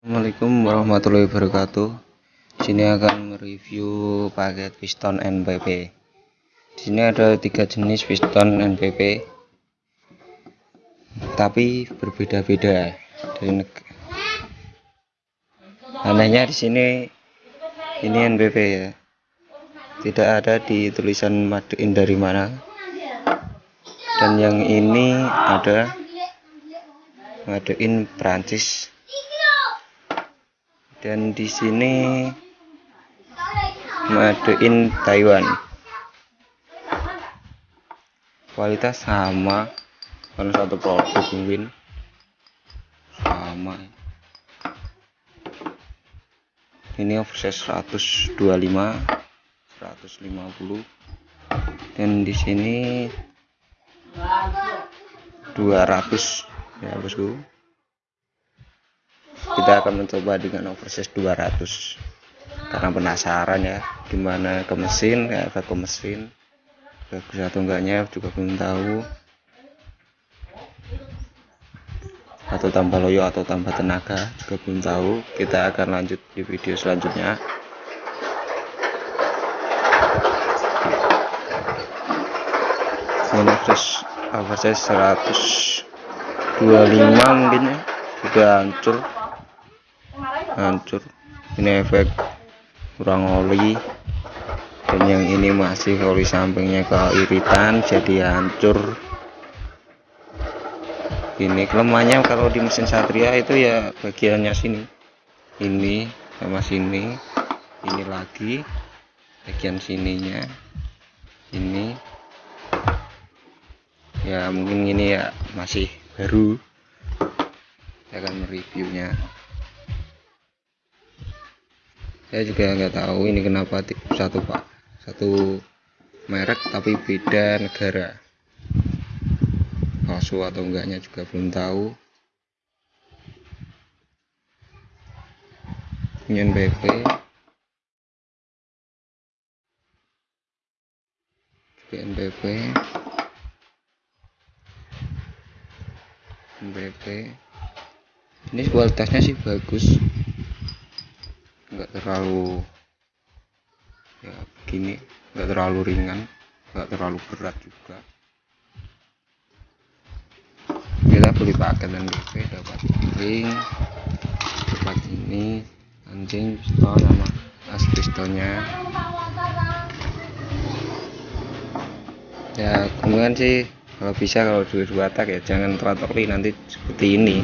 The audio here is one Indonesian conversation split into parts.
Assalamualaikum warahmatullahi wabarakatuh. Sini akan mereview paket piston NPP. Di sini ada tiga jenis piston NPP, tapi berbeda-beda dari. Anehnya di sini ini NPP ya, tidak ada di tulisan maduin dari mana. Dan yang ini ada maduin Prancis dan di sini maduin Taiwan. Kualitas sama. Karena satu produk mungkin sama. Ini oversize 125 150 dan di sini 200 ya bosku kita akan mencoba dengan oversize 200 karena penasaran ya gimana ke mesin ya ke mesin. Bagus atau enggaknya juga belum tahu. Atau tambah loyo atau tambah tenaga juga belum tahu. Kita akan lanjut di video selanjutnya. Ini oversize oversize 125 mungkin ya. Sudah hancur hancur. Ini efek kurang oli. Dan yang ini masih oli sampingnya keiritan jadi hancur. Ini kelemahannya kalau di mesin satria itu ya bagiannya sini. Ini sama sini. Ini lagi bagian sininya. Ini. Ya mungkin ini ya masih baru. Saya akan mereviewnya saya juga nggak tahu ini kenapa satu pak satu merek tapi beda negara. Palsu atau enggaknya juga belum tahu. NBP juga NBP NBP ini kualitasnya sih bagus nggak terlalu ya begini nggak terlalu ringan nggak terlalu berat juga. Kita beli paket dan BP dapat ring dapat ini anjing piston sama as pistonnya ya kemudian sih kalau bisa kalau dua-dua tak ya jangan teratoli nanti seperti ini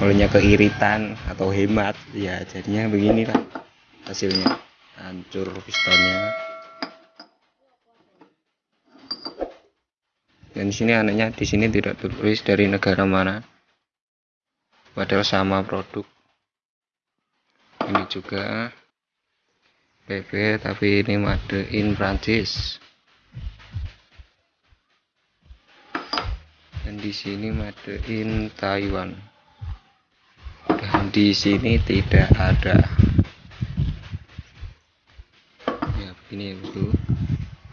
olehnya keiritan atau hemat. Ya jadinya beginilah hasilnya. Hancur pistonnya dan di sini anehnya di sini tidak tertulis dari negara mana. Padahal sama produk. Ini juga PP tapi ini made in Prancis. Dan di sini made in Taiwan di sini tidak ada. Ya begini ya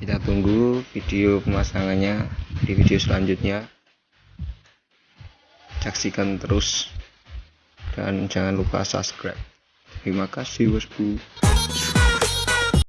kita tunggu video pemasangannya di video selanjutnya. Saksikan terus dan jangan lupa subscribe. Terima kasih bosku